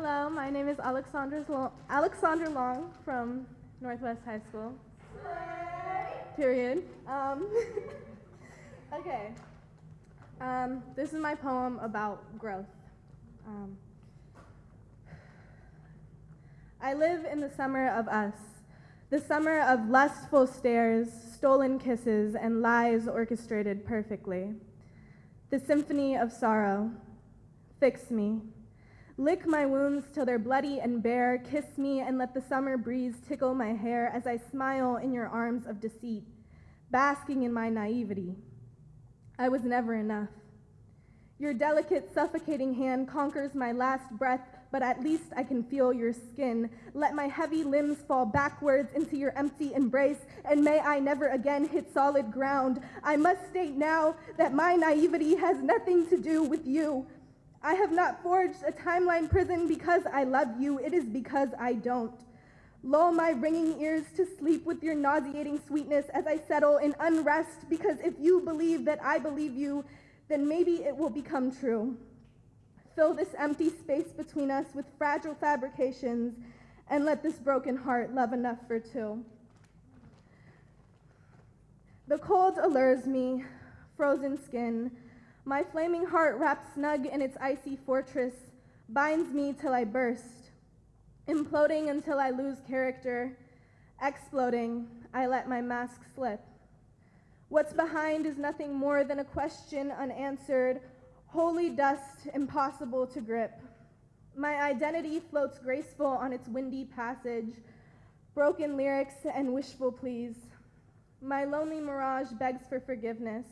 Hello, my name is Alexandra Long, Alexandra Long from Northwest High School. Period. Um, okay. Um, this is my poem about growth. Um, I live in the summer of us, the summer of lustful stares, stolen kisses, and lies orchestrated perfectly. The symphony of sorrow. Fix me. Lick my wounds till they're bloody and bare. Kiss me and let the summer breeze tickle my hair as I smile in your arms of deceit, basking in my naivety. I was never enough. Your delicate, suffocating hand conquers my last breath, but at least I can feel your skin. Let my heavy limbs fall backwards into your empty embrace, and may I never again hit solid ground. I must state now that my naivety has nothing to do with you. I have not forged a timeline prison because I love you. It is because I don't. Lull my ringing ears to sleep with your nauseating sweetness as I settle in unrest because if you believe that I believe you, then maybe it will become true. Fill this empty space between us with fragile fabrications and let this broken heart love enough for two. The cold allures me, frozen skin, my flaming heart wrapped snug in its icy fortress binds me till I burst. Imploding until I lose character, exploding, I let my mask slip. What's behind is nothing more than a question unanswered, holy dust impossible to grip. My identity floats graceful on its windy passage, broken lyrics and wishful pleas. My lonely mirage begs for forgiveness.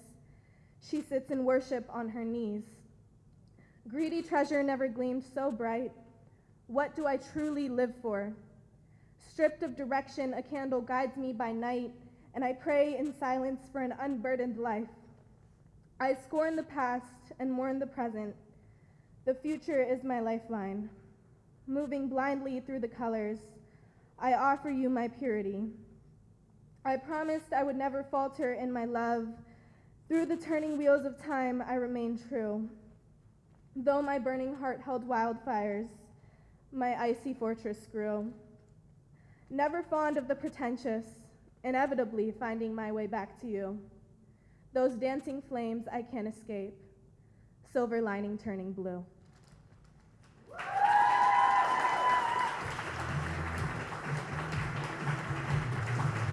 She sits in worship on her knees. Greedy treasure never gleamed so bright. What do I truly live for? Stripped of direction, a candle guides me by night, and I pray in silence for an unburdened life. I scorn the past and mourn the present. The future is my lifeline. Moving blindly through the colors, I offer you my purity. I promised I would never falter in my love through the turning wheels of time, I remain true. Though my burning heart held wildfires, my icy fortress grew. Never fond of the pretentious, inevitably finding my way back to you. Those dancing flames I can't escape, silver lining turning blue.